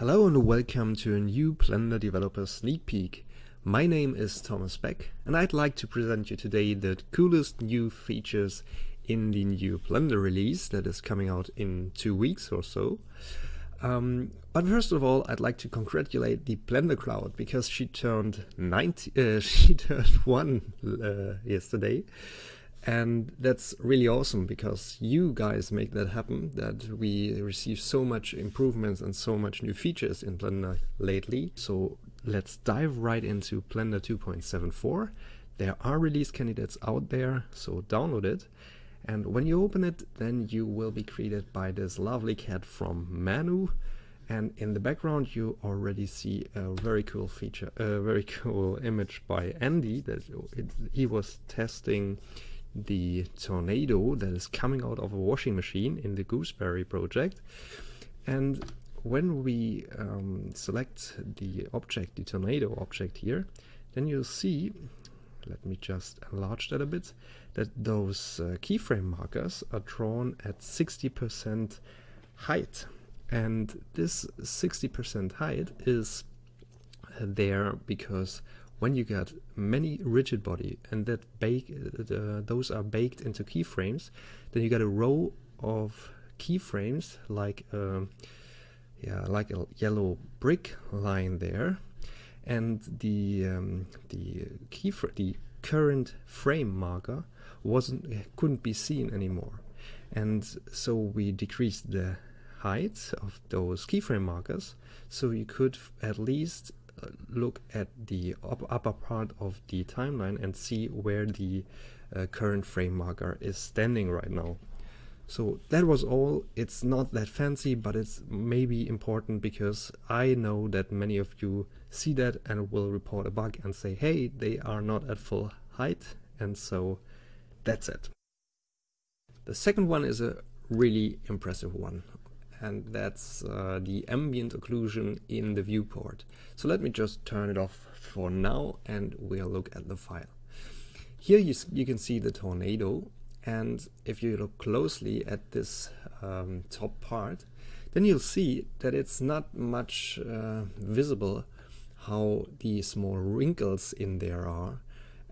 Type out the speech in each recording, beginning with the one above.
Hello and welcome to a new Blender Developer Sneak Peek. My name is Thomas Beck and I'd like to present you today the coolest new features in the new Blender release that is coming out in two weeks or so. Um, but first of all, I'd like to congratulate the Blender Cloud because she turned 90, uh, she turned one uh, yesterday. And that's really awesome because you guys make that happen, that we receive so much improvements and so much new features in Blender lately. So let's dive right into Blender 2.74. There are release candidates out there, so download it. And when you open it, then you will be greeted by this lovely cat from Manu. And in the background, you already see a very cool feature, a very cool image by Andy that it, he was testing the tornado that is coming out of a washing machine in the Gooseberry project. And when we um, select the object, the tornado object here, then you'll see, let me just enlarge that a bit, that those uh, keyframe markers are drawn at 60% height. And this 60% height is there because when you get many rigid body and that bake uh, those are baked into keyframes then you get a row of keyframes like um, yeah like a yellow brick line there. And the um, the key the current frame marker wasn't couldn't be seen anymore. And so we decreased the height of those keyframe markers so you could at least look at the upper part of the timeline and see where the uh, current frame marker is standing right now. So that was all. It's not that fancy, but it's maybe important because I know that many of you see that and will report a bug and say, hey, they are not at full height. And so that's it. The second one is a really impressive one and that's uh, the ambient occlusion in the viewport. So let me just turn it off for now and we'll look at the file. Here you, you can see the tornado and if you look closely at this um, top part then you'll see that it's not much uh, visible how the small wrinkles in there are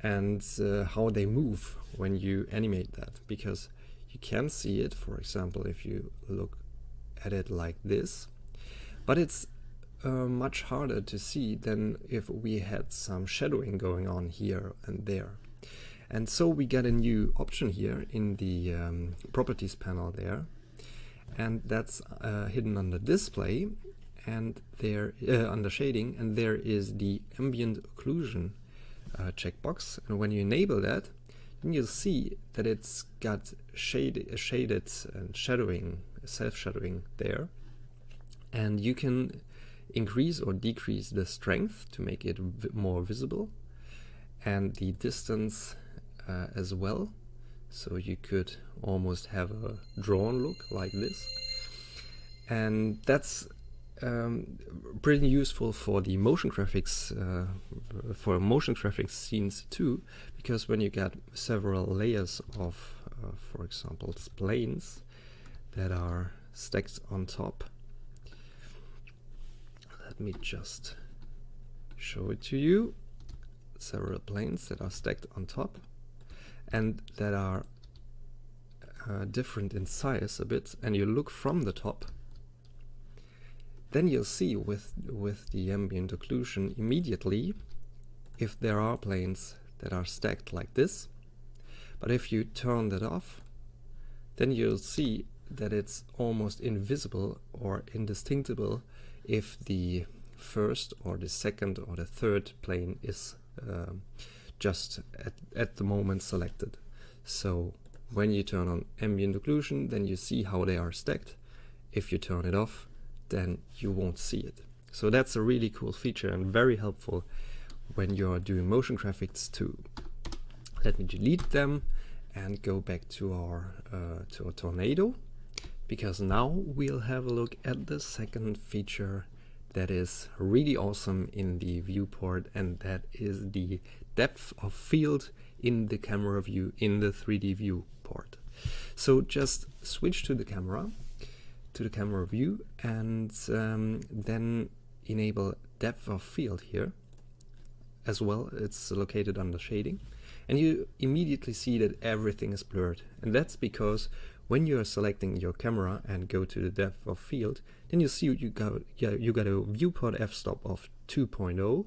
and uh, how they move when you animate that because you can see it for example if you look at it like this. But it's uh, much harder to see than if we had some shadowing going on here and there. And so we get a new option here in the um, properties panel there. And that's uh, hidden under display and there uh, under shading and there is the ambient occlusion uh, checkbox and when you enable that then you'll see that it's got shade, shaded and shadowing self-shadowing there. And you can increase or decrease the strength to make it more visible and the distance uh, as well. So you could almost have a drawn look like this. And that's um, pretty useful for the motion graphics, uh, for motion graphics scenes too, because when you get several layers of, uh, for example, planes, that are stacked on top. Let me just show it to you. Several planes that are stacked on top and that are uh, different in size a bit and you look from the top then you'll see with with the ambient occlusion immediately if there are planes that are stacked like this but if you turn that off then you'll see that it's almost invisible or indistinguishable if the first or the second or the third plane is uh, just at, at the moment selected. So when you turn on ambient occlusion, then you see how they are stacked. If you turn it off, then you won't see it. So that's a really cool feature and very helpful when you're doing motion graphics too. Let me delete them and go back to our uh, to a tornado because now we'll have a look at the second feature that is really awesome in the viewport and that is the depth of field in the camera view in the 3D viewport. So just switch to the camera, to the camera view and um, then enable depth of field here as well. It's located under shading and you immediately see that everything is blurred and that's because when you are selecting your camera and go to the depth of field then you see you got you got a viewport f-stop of 2.0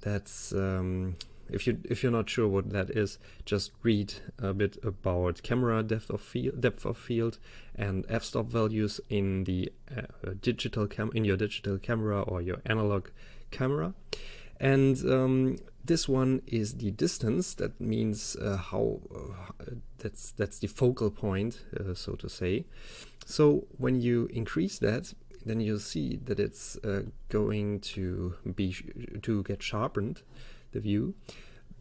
that's um, if you if you're not sure what that is just read a bit about camera depth of field depth of field and f-stop values in the uh, digital cam in your digital camera or your analog camera and um, this one is the distance. That means uh, how uh, that's that's the focal point uh, so to say. So when you increase that then you'll see that it's uh, going to be to get sharpened the view.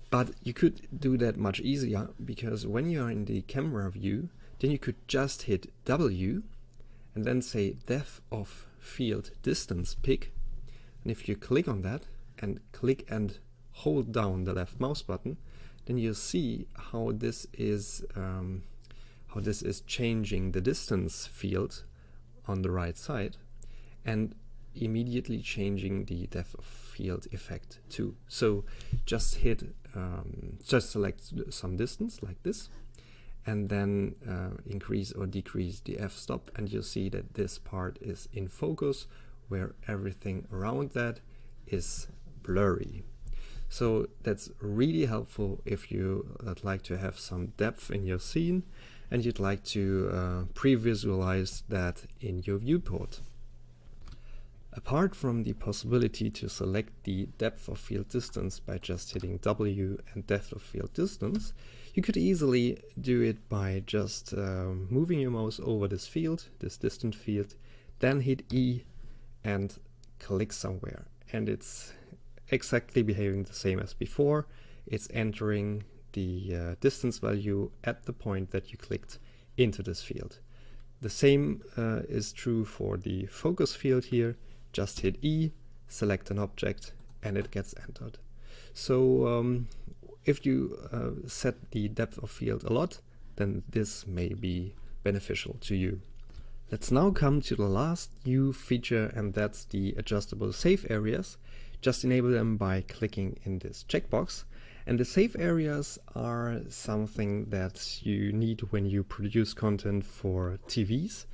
But you could do that much easier because when you're in the camera view then you could just hit W and then say depth of field distance pick. And if you click on that and click and hold down the left mouse button, then you'll see how this is um, how this is changing the distance field on the right side and immediately changing the depth of field effect too. So just hit, um, just select some distance like this and then uh, increase or decrease the f-stop and you'll see that this part is in focus where everything around that is blurry. So that's really helpful if you would like to have some depth in your scene and you'd like to uh, pre-visualize that in your viewport. Apart from the possibility to select the depth of field distance by just hitting W and depth of field distance, you could easily do it by just uh, moving your mouse over this field, this distant field, then hit E and click somewhere. And it's exactly behaving the same as before. It's entering the uh, distance value at the point that you clicked into this field. The same uh, is true for the focus field here. Just hit E, select an object, and it gets entered. So um, if you uh, set the depth of field a lot, then this may be beneficial to you. Let's now come to the last new feature and that's the adjustable safe areas. Just enable them by clicking in this checkbox. And the safe areas are something that you need when you produce content for TVs,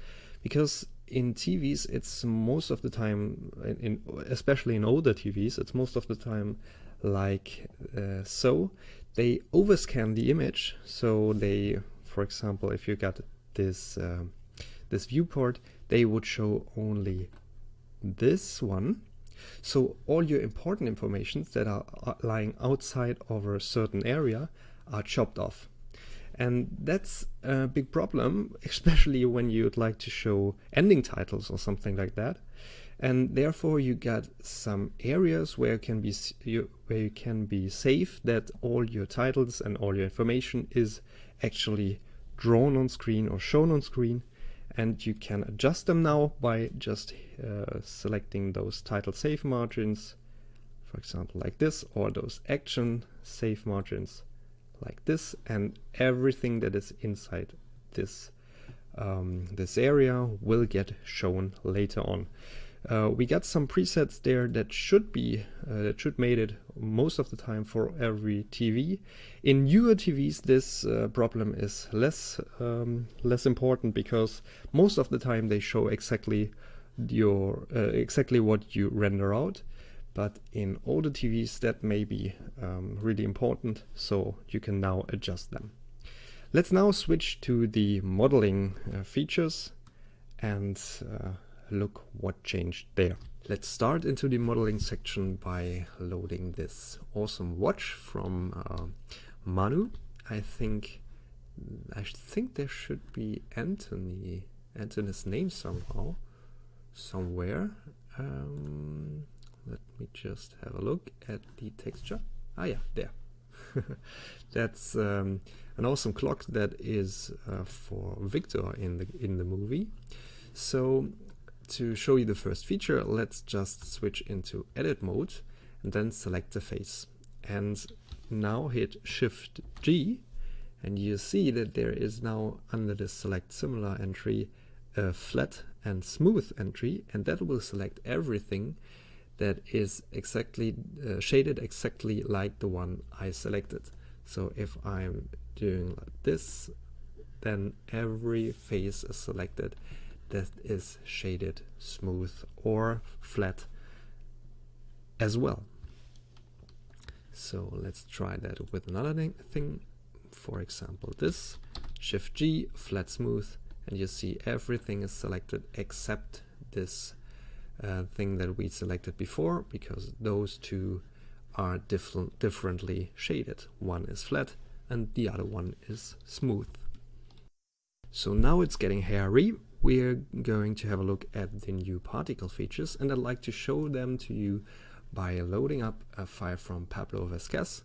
because in TVs it's most of the time, in, especially in older TVs, it's most of the time like uh, so. They overscan the image, so they, for example, if you got this uh, this viewport, they would show only this one so all your important informations that are lying outside of a certain area are chopped off. And that's a big problem, especially when you'd like to show ending titles or something like that. And therefore you get some areas where can be you, where you can be safe that all your titles and all your information is actually drawn on screen or shown on screen and you can adjust them now by just uh, selecting those title safe margins for example like this or those action safe margins like this and everything that is inside this um, this area will get shown later on uh, we got some presets there that should be uh, that should made it most of the time for every TV. In newer TVs, this uh, problem is less um, less important because most of the time they show exactly your uh, exactly what you render out. But in older TVs, that may be um, really important, so you can now adjust them. Let's now switch to the modeling uh, features and uh, look what changed there. Let's start into the modeling section by loading this awesome watch from uh, Manu. I think I think there should be Anthony Anthony's name somehow somewhere. Um, let me just have a look at the texture. Ah yeah, there. That's um, an awesome clock that is uh, for Victor in the in the movie. So to show you the first feature, let's just switch into edit mode and then select the face. And now hit Shift G and you see that there is now under the select similar entry a flat and smooth entry and that will select everything that is exactly uh, shaded exactly like the one I selected. So if I'm doing like this, then every face is selected that is shaded smooth or flat as well. So let's try that with another thing. For example, this Shift G, flat smooth, and you see everything is selected except this uh, thing that we selected before because those two are different, differently shaded. One is flat and the other one is smooth. So now it's getting hairy. We're going to have a look at the new particle features and I'd like to show them to you by loading up a file from Pablo Vazquez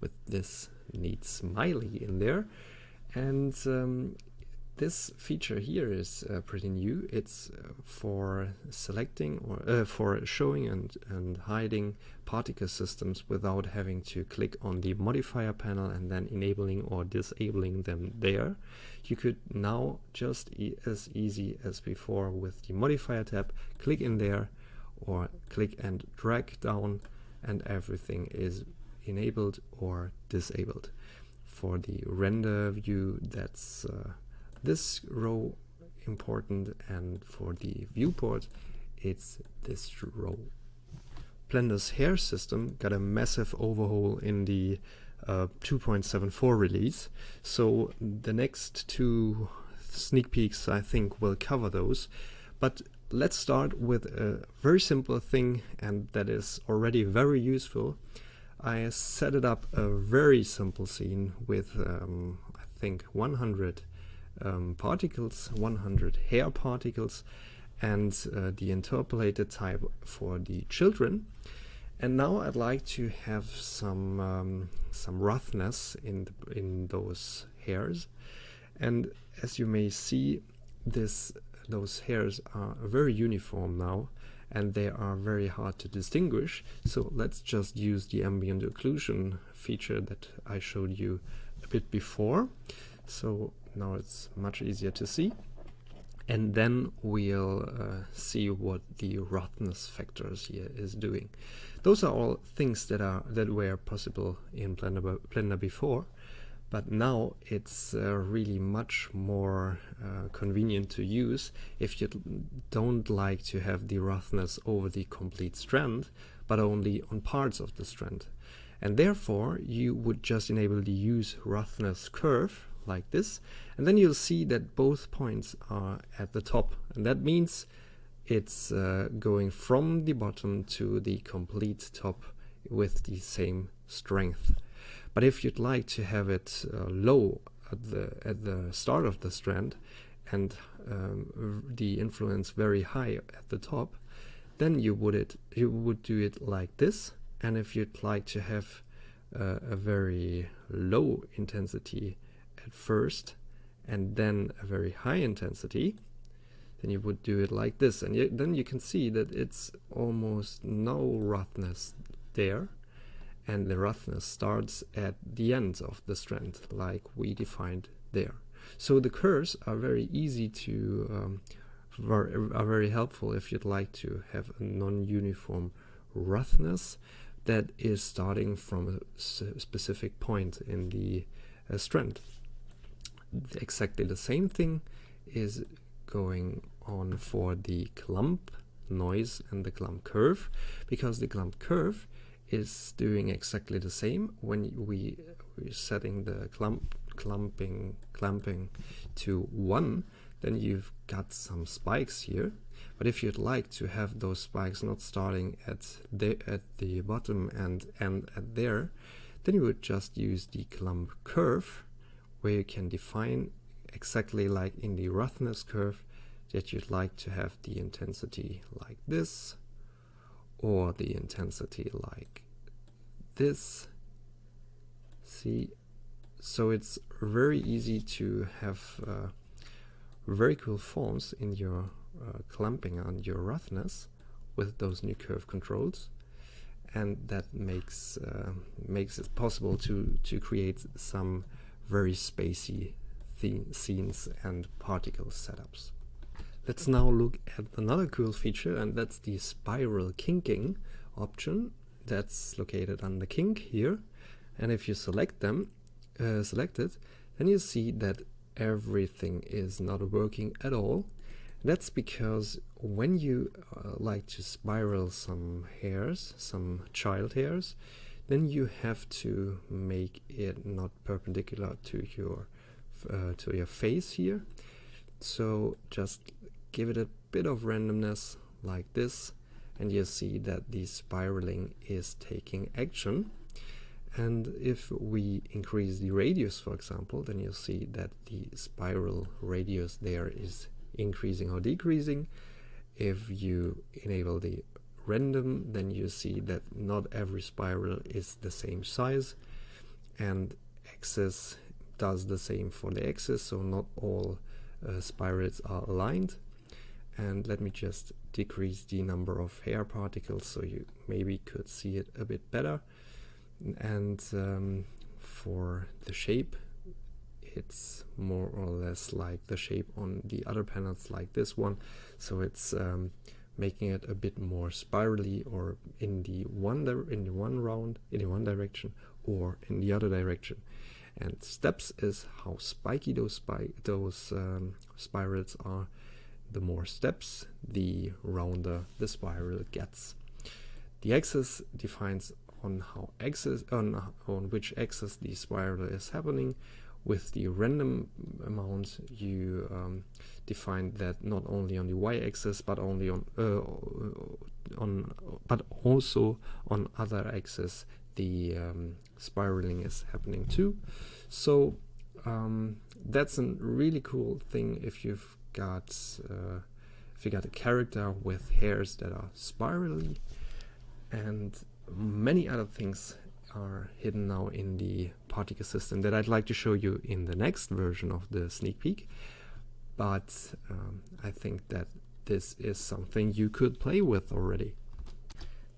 with this neat smiley in there. And um, this feature here is uh, pretty new. It's uh, for selecting or uh, for showing and, and hiding particle systems without having to click on the modifier panel and then enabling or disabling them there. You could now just e as easy as before with the modifier tab, click in there or click and drag down and everything is enabled or disabled. For the render view that's uh, this row important and for the viewport it's this row. Blender's hair system got a massive overhaul in the uh, 2.74 release so the next two sneak peeks I think will cover those but let's start with a very simple thing and that is already very useful. I set it up a very simple scene with um, I think 100 um, particles, 100 hair particles, and uh, the interpolated type for the children. And now I'd like to have some um, some roughness in the, in those hairs. And as you may see, this those hairs are very uniform now and they are very hard to distinguish. So let's just use the ambient occlusion feature that I showed you a bit before. So now it's much easier to see and then we'll uh, see what the roughness factors here is doing. Those are all things that are that were possible in Blender, Blender before, but now it's uh, really much more uh, convenient to use if you don't like to have the roughness over the complete strand, but only on parts of the strand. And therefore, you would just enable the use roughness curve like this. And then you'll see that both points are at the top. And that means it's uh, going from the bottom to the complete top with the same strength. But if you'd like to have it uh, low at the at the start of the strand and um, the influence very high at the top then you would it you would do it like this. And if you'd like to have uh, a very low intensity at first and then a very high intensity, then you would do it like this. And you, then you can see that it's almost no roughness there. And the roughness starts at the end of the strand, like we defined there. So the curves are very easy to, um, are very helpful if you'd like to have a non-uniform roughness that is starting from a specific point in the uh, strand exactly the same thing is going on for the clump noise and the clump curve because the clump curve is doing exactly the same when we we're setting the clump clumping clamping to one then you've got some spikes here. But if you'd like to have those spikes not starting at the at the bottom and end at there then you would just use the clump curve where you can define exactly like in the roughness curve that you'd like to have the intensity like this or the intensity like this. See so it's very easy to have uh, very cool forms in your uh, clamping on your roughness with those new curve controls. And that makes uh, makes it possible to to create some very spacey scenes and particle setups. Let's now look at another cool feature and that's the spiral kinking option that's located under kink here and if you select them uh, select it then you see that everything is not working at all that's because when you uh, like to spiral some hairs some child hairs then you have to make it not perpendicular to your uh, to your face here. So just give it a bit of randomness like this and you see that the spiraling is taking action. And if we increase the radius for example then you'll see that the spiral radius there is increasing or decreasing. If you enable the random then you see that not every spiral is the same size and axis does the same for the axis so not all uh, spirals are aligned. And let me just decrease the number of hair particles so you maybe could see it a bit better. And um, for the shape it's more or less like the shape on the other panels like this one. So it's um, making it a bit more spirally or in the one in the one round in the one direction or in the other direction. And steps is how spiky those spi those um, spirals are. The more steps the rounder the spiral gets. The axis defines on how axis on on which axis the spiral is happening with the random amount you um, define that not only on the y-axis but only on uh, on but also on other axes the um, spiraling is happening too. So um, that's a really cool thing if you've got uh, if you got a character with hairs that are spirally and many other things are hidden now in the particle system that I'd like to show you in the next version of the sneak peek but um, I think that this is something you could play with already.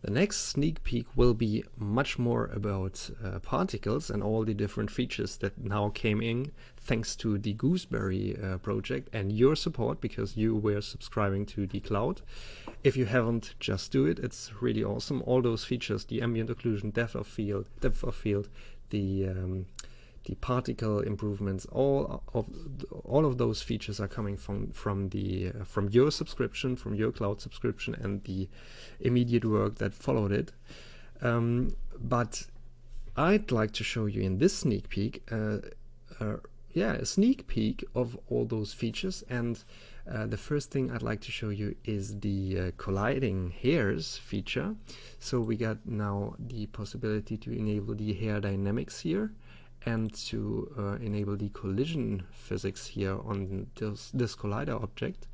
The next sneak peek will be much more about uh, particles and all the different features that now came in thanks to the Gooseberry uh, project and your support because you were subscribing to the cloud. If you haven't, just do it. It's really awesome. All those features, the ambient occlusion, depth of field, depth of field, the um, the particle improvements, all of all of those features are coming from from the uh, from your subscription, from your cloud subscription, and the immediate work that followed it. Um, but I'd like to show you in this sneak peek, uh, uh, yeah, a sneak peek of all those features. And uh, the first thing I'd like to show you is the uh, colliding hairs feature. So we got now the possibility to enable the hair dynamics here and to uh, enable the collision physics here on this, this collider object,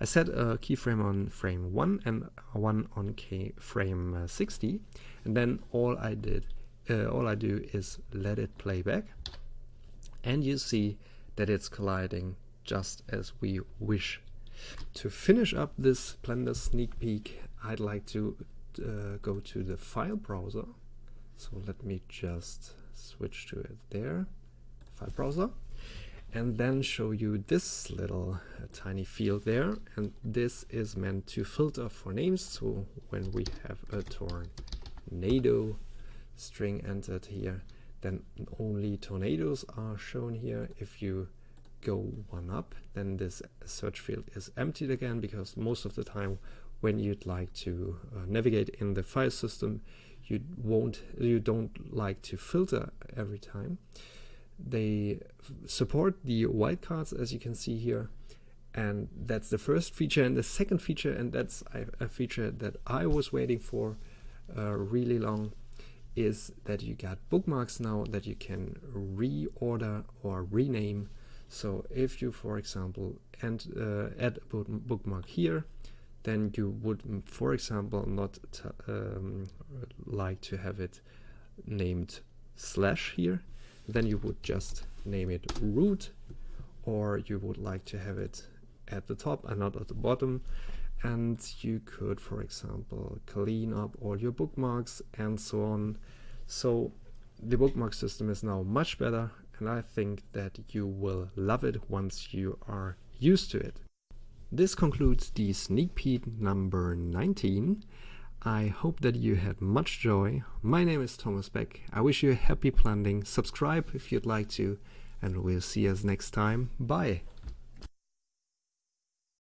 I set a keyframe on frame 1 and one on keyframe uh, 60 and then all I did uh, all I do is let it play back. And you see that it's colliding just as we wish. To finish up this Blender sneak peek I'd like to uh, go to the file browser. So let me just switch to it there, file browser, and then show you this little uh, tiny field there. And this is meant to filter for names. So when we have a tornado string entered here, then only tornadoes are shown here. If you go one up, then this search field is emptied again because most of the time when you'd like to uh, navigate in the file system, you won't you don't like to filter every time. They support the wildcards as you can see here and that's the first feature and the second feature and that's a, feature that I was waiting for uh, really long is that you got bookmarks now that you can reorder or rename. So if you for example and uh, add a bookmark here then you would, for example, not um, like to have it named slash here. Then you would just name it root, or you would like to have it at the top and not at the bottom. And you could, for example, clean up all your bookmarks and so on. So the bookmark system is now much better and I think that you will love it once you are used to it. This concludes the sneak peek number 19. I hope that you had much joy. My name is Thomas Beck. I wish you a happy planting. Subscribe if you'd like to, and we'll see us next time. Bye.